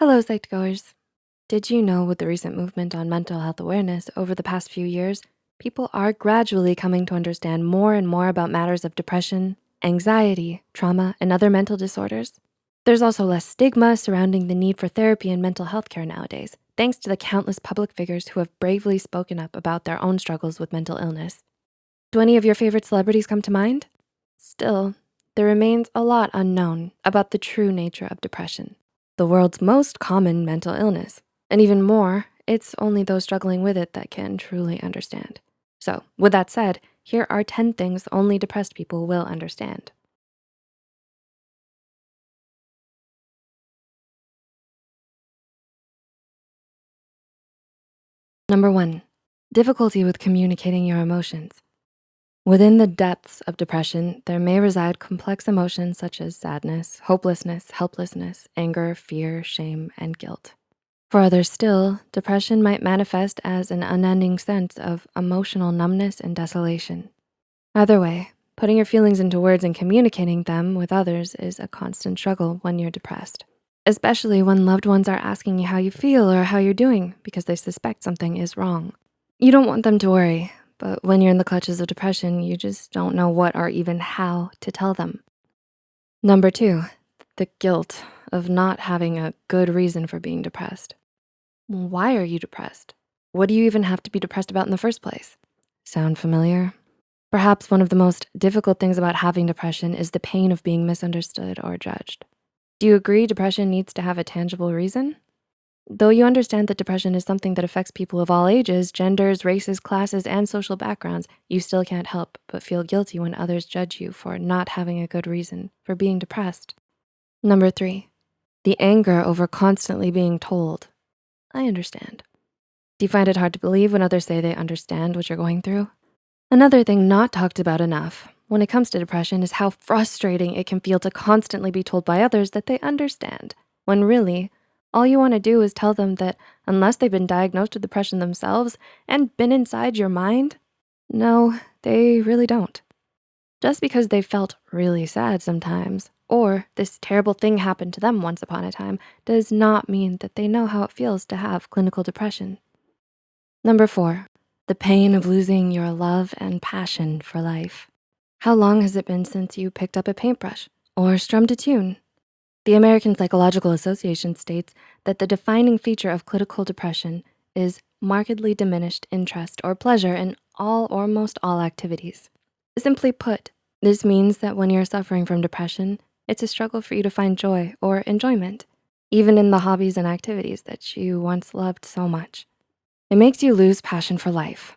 Hello, Psych2Goers. Did you know with the recent movement on mental health awareness over the past few years, people are gradually coming to understand more and more about matters of depression, anxiety, trauma, and other mental disorders? There's also less stigma surrounding the need for therapy and mental health care nowadays, thanks to the countless public figures who have bravely spoken up about their own struggles with mental illness. Do any of your favorite celebrities come to mind? Still, there remains a lot unknown about the true nature of depression the world's most common mental illness. And even more, it's only those struggling with it that can truly understand. So with that said, here are 10 things only depressed people will understand. Number one, difficulty with communicating your emotions. Within the depths of depression, there may reside complex emotions such as sadness, hopelessness, helplessness, anger, fear, shame, and guilt. For others still, depression might manifest as an unending sense of emotional numbness and desolation. Either way, putting your feelings into words and communicating them with others is a constant struggle when you're depressed, especially when loved ones are asking you how you feel or how you're doing because they suspect something is wrong. You don't want them to worry, but when you're in the clutches of depression, you just don't know what or even how to tell them. Number two, the guilt of not having a good reason for being depressed. Why are you depressed? What do you even have to be depressed about in the first place? Sound familiar? Perhaps one of the most difficult things about having depression is the pain of being misunderstood or judged. Do you agree depression needs to have a tangible reason? Though you understand that depression is something that affects people of all ages, genders, races, classes, and social backgrounds, you still can't help but feel guilty when others judge you for not having a good reason for being depressed. Number three, the anger over constantly being told. I understand. Do you find it hard to believe when others say they understand what you're going through? Another thing not talked about enough when it comes to depression is how frustrating it can feel to constantly be told by others that they understand, when really, all you wanna do is tell them that unless they've been diagnosed with depression themselves and been inside your mind, no, they really don't. Just because they felt really sad sometimes, or this terrible thing happened to them once upon a time, does not mean that they know how it feels to have clinical depression. Number four, the pain of losing your love and passion for life. How long has it been since you picked up a paintbrush or strummed a tune the American Psychological Association states that the defining feature of clinical depression is markedly diminished interest or pleasure in all or most all activities. Simply put, this means that when you're suffering from depression, it's a struggle for you to find joy or enjoyment, even in the hobbies and activities that you once loved so much. It makes you lose passion for life.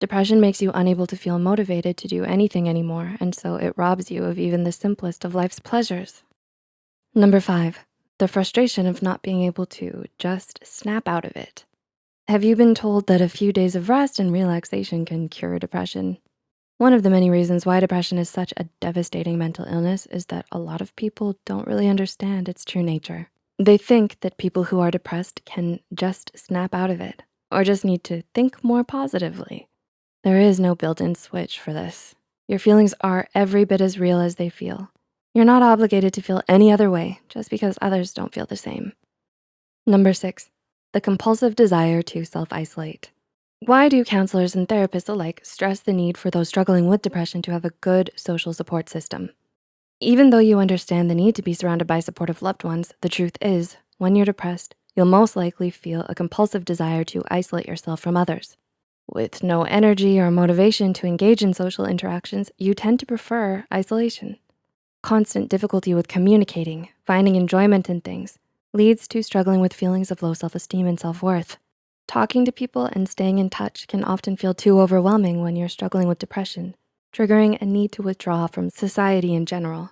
Depression makes you unable to feel motivated to do anything anymore, and so it robs you of even the simplest of life's pleasures. Number five, the frustration of not being able to just snap out of it. Have you been told that a few days of rest and relaxation can cure depression? One of the many reasons why depression is such a devastating mental illness is that a lot of people don't really understand its true nature. They think that people who are depressed can just snap out of it or just need to think more positively. There is no built-in switch for this. Your feelings are every bit as real as they feel. You're not obligated to feel any other way just because others don't feel the same. Number six, the compulsive desire to self-isolate. Why do counselors and therapists alike stress the need for those struggling with depression to have a good social support system? Even though you understand the need to be surrounded by supportive loved ones, the truth is, when you're depressed, you'll most likely feel a compulsive desire to isolate yourself from others. With no energy or motivation to engage in social interactions, you tend to prefer isolation. Constant difficulty with communicating, finding enjoyment in things, leads to struggling with feelings of low self-esteem and self-worth. Talking to people and staying in touch can often feel too overwhelming when you're struggling with depression, triggering a need to withdraw from society in general.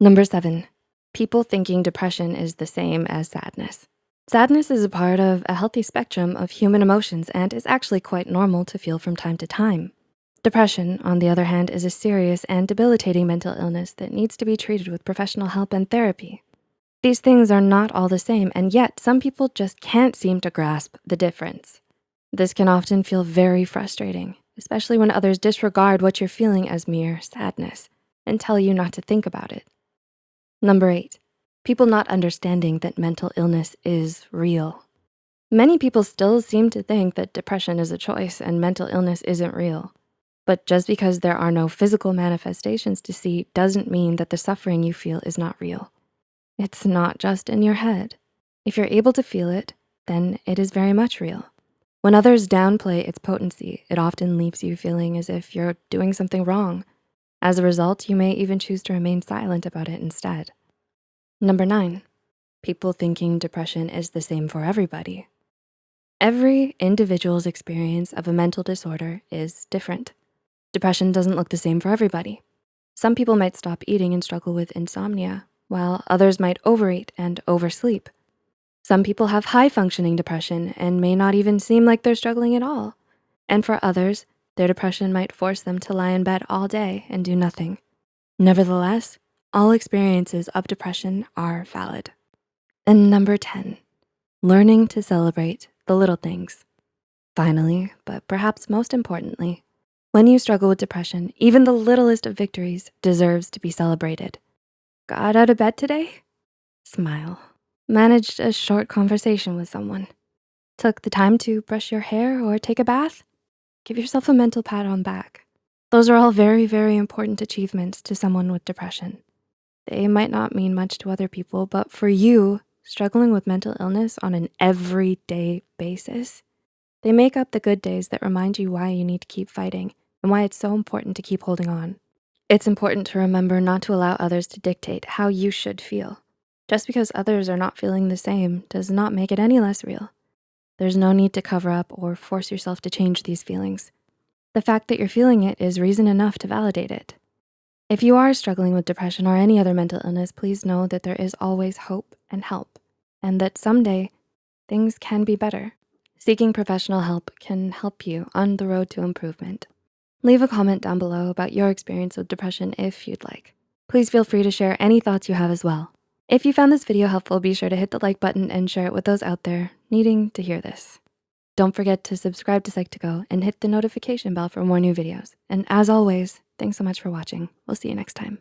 Number seven, people thinking depression is the same as sadness. Sadness is a part of a healthy spectrum of human emotions and is actually quite normal to feel from time to time. Depression, on the other hand, is a serious and debilitating mental illness that needs to be treated with professional help and therapy. These things are not all the same, and yet some people just can't seem to grasp the difference. This can often feel very frustrating, especially when others disregard what you're feeling as mere sadness and tell you not to think about it. Number eight, people not understanding that mental illness is real. Many people still seem to think that depression is a choice and mental illness isn't real. But just because there are no physical manifestations to see doesn't mean that the suffering you feel is not real. It's not just in your head. If you're able to feel it, then it is very much real. When others downplay its potency, it often leaves you feeling as if you're doing something wrong. As a result, you may even choose to remain silent about it instead. Number nine, people thinking depression is the same for everybody. Every individual's experience of a mental disorder is different. Depression doesn't look the same for everybody. Some people might stop eating and struggle with insomnia, while others might overeat and oversleep. Some people have high functioning depression and may not even seem like they're struggling at all. And for others, their depression might force them to lie in bed all day and do nothing. Nevertheless, all experiences of depression are valid. And number 10, learning to celebrate the little things. Finally, but perhaps most importantly, when you struggle with depression, even the littlest of victories deserves to be celebrated. Got out of bed today? Smile. Managed a short conversation with someone. Took the time to brush your hair or take a bath? Give yourself a mental pat on back. Those are all very, very important achievements to someone with depression. They might not mean much to other people, but for you, struggling with mental illness on an everyday basis, they make up the good days that remind you why you need to keep fighting and why it's so important to keep holding on. It's important to remember not to allow others to dictate how you should feel. Just because others are not feeling the same does not make it any less real. There's no need to cover up or force yourself to change these feelings. The fact that you're feeling it is reason enough to validate it. If you are struggling with depression or any other mental illness, please know that there is always hope and help and that someday things can be better. Seeking professional help can help you on the road to improvement. Leave a comment down below about your experience with depression if you'd like. Please feel free to share any thoughts you have as well. If you found this video helpful, be sure to hit the like button and share it with those out there needing to hear this. Don't forget to subscribe to Psych2Go and hit the notification bell for more new videos. And as always, thanks so much for watching. We'll see you next time.